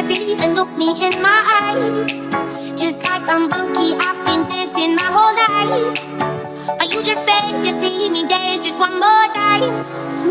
my ditty and look me in my eyes. Just like I'm monkey, I've been dancing my whole life. Are you just begging to see me dance just one more time?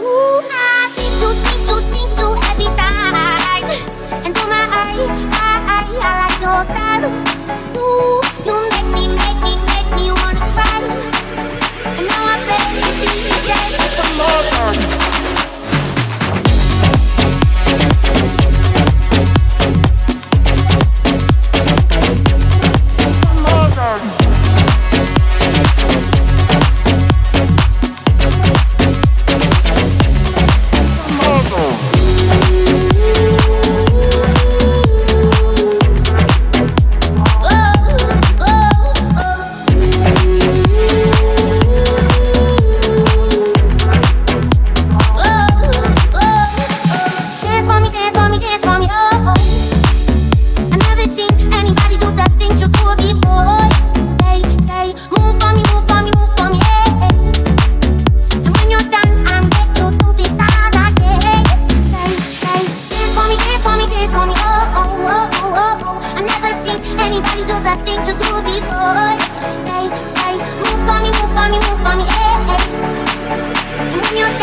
everybody do the thing to do before? Hey, They say move for me, move for me, move for me, hey, hey. And when you're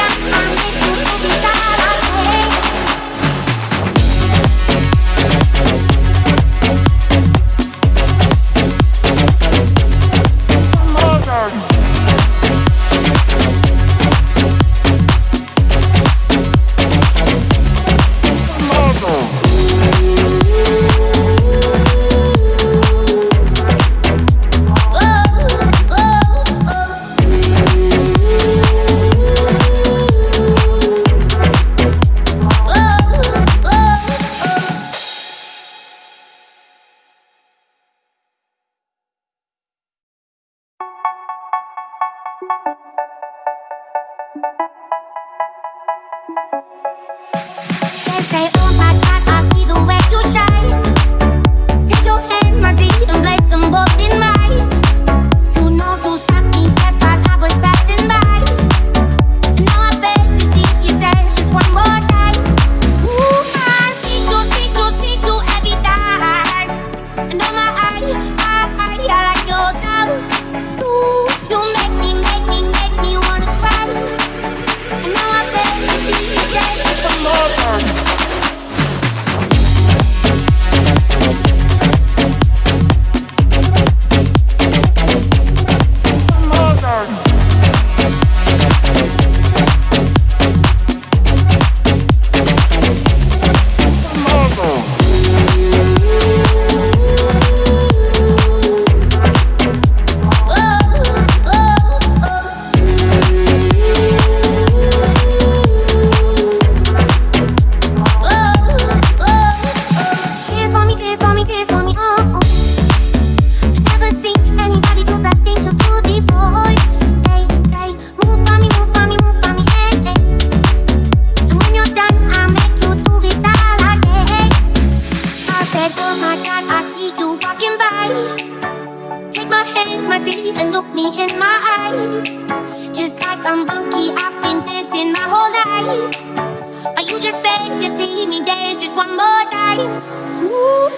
They say, oh my God, I see the way you shine. life. Just like a monkey, I've been dancing my whole life. Are you just beg to see me dance just one more time. Ooh,